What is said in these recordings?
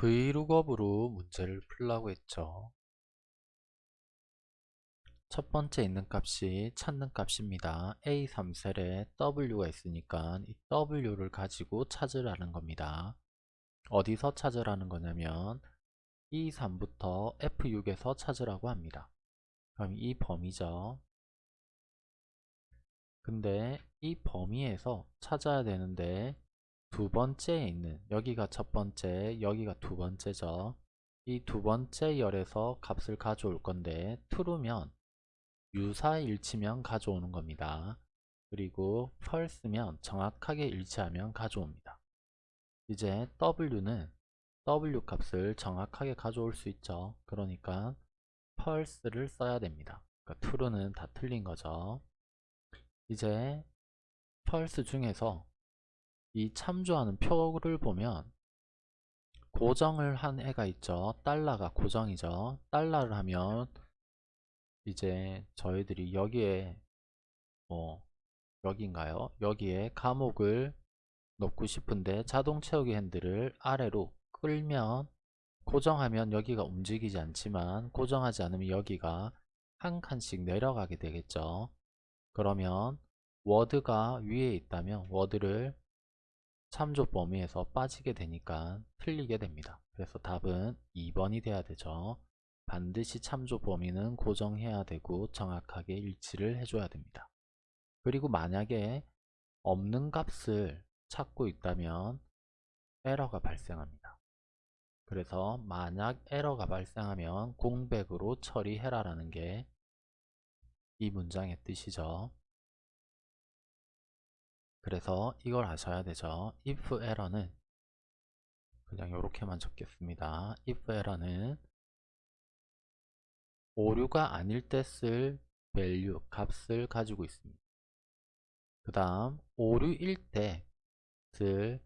브이룩업으로 문제를 풀라고 했죠. 첫 번째 있는 값이 찾는 값입니다. A3 셀에 W가 있으니까 이 W를 가지고 찾으라는 겁니다. 어디서 찾으라는 거냐면 E3부터 F6에서 찾으라고 합니다. 그럼 이 범위죠. 근데 이 범위에서 찾아야 되는데 두 번째에 있는 여기가 첫 번째 여기가 두 번째죠. 이 두 번째 열에서 값을 가져올 건데 true면 유사일치면 가져오는 겁니다. 그리고 false면 정확하게 일치하면 가져옵니다. 이제 w는 w 값을 정확하게 가져올 수 있죠. 그러니까 false를 써야 됩니다. 그러니까 true는 다 틀린 거죠. 이제 false 중에서 이 참조하는 표를 보면 고정을 한 애가 있죠. 달러가 고정이죠. 달러를 하면 이제 저희들이 여기에 뭐 여기인가요? 여기에 감옥을 넣고 싶은데 자동 채우기 핸들을 아래로 끌면 고정하면 여기가 움직이지 않지만 고정하지 않으면 여기가 한 칸씩 내려가게 되겠죠. 그러면 워드가 위에 있다면 워드를 참조 범위에서 빠지게 되니까 틀리게 됩니다. 그래서 답은 2번이 돼야 되죠. 반드시 참조 범위는 고정해야 되고 정확하게 일치를 해줘야 됩니다. 그리고 만약에 없는 값을 찾고 있다면 에러가 발생합니다. 그래서 만약 에러가 발생하면 공백으로 처리해라 라는 게 이 문장의 뜻이죠. 그래서 이걸 아셔야 되죠. if error는 그냥 이렇게만 적겠습니다. if error는 오류가 아닐 때 쓸 value, 값을 가지고 있습니다. 그 다음 오류일 때 쓸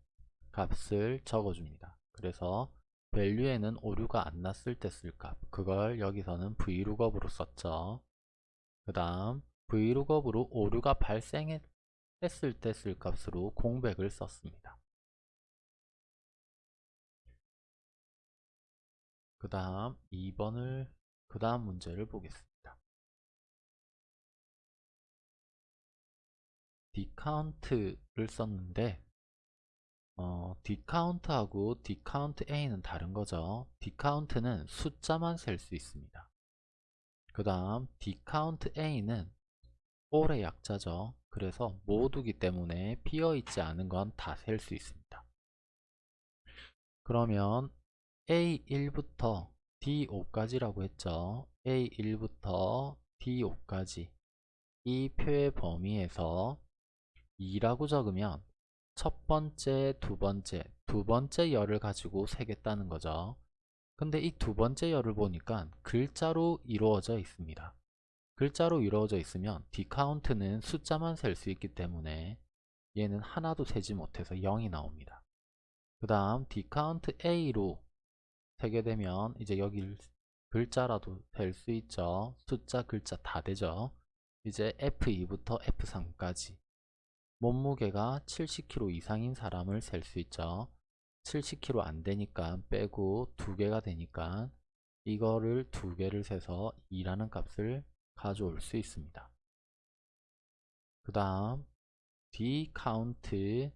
값을 적어줍니다. 그래서 value에는 오류가 안 났을 때 쓸 값, 그걸 여기서는 vlookup으로 썼죠. 그 다음 vlookup으로 오류가 발생했 했을 때 쓸 값으로 공백을 썼습니다. 그 다음 2번을 그 다음 문제를 보겠습니다. DCOUNT를 썼는데 어, DCOUNT하고 DCOUNTA는 다른 거죠. DCOUNT는 숫자만 셀 수 있습니다. 그 다음 DCOUNTA는 all의 약자죠. 그래서 모두기 때문에 비어있지 않은 건 다 셀 수 있습니다. 그러면 A1부터 D5까지라고 했죠. A1부터 D5까지 이 표의 범위에서 2라고 적으면 첫 번째, 두 번째, 두 번째 열을 가지고 세겠다는 거죠. 근데 이 두 번째 열을 보니까 글자로 이루어져 있습니다. 글자로 이루어져 있으면 DCOUNT는 숫자만 셀 수 있기 때문에 얘는 하나도 세지 못해서 0이 나옵니다. 그 다음 DCOUNTA로 세게 되면 이제 여기 글자라도 셀 수 있죠. 숫자 글자 다 되죠. 이제 F2부터 F3까지 몸무게가 70kg 이상인 사람을 셀 수 있죠. 70kg 안 되니까 빼고 두 개가 되니까 이거를 두 개를 세서 2라는 값을 가져올 수 있습니다. 그 다음 DCOUNT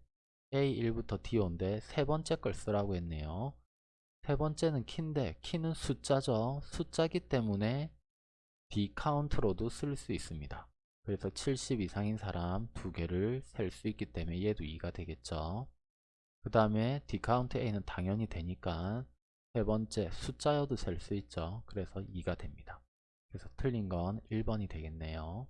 A1부터 D5인데 세 번째 걸 쓰라고 했네요. 세 번째는 키인데 키는 숫자죠. 숫자기 때문에 DCOUNT로도 쓸 수 있습니다. 그래서 70 이상인 사람 두 개를 셀 수 있기 때문에 얘도 2가 되겠죠. 그 다음에 DCOUNTA는 당연히 되니까 세 번째 숫자여도 셀 수 있죠. 그래서 2가 됩니다. 그래서 틀린 건 1번이 되겠네요.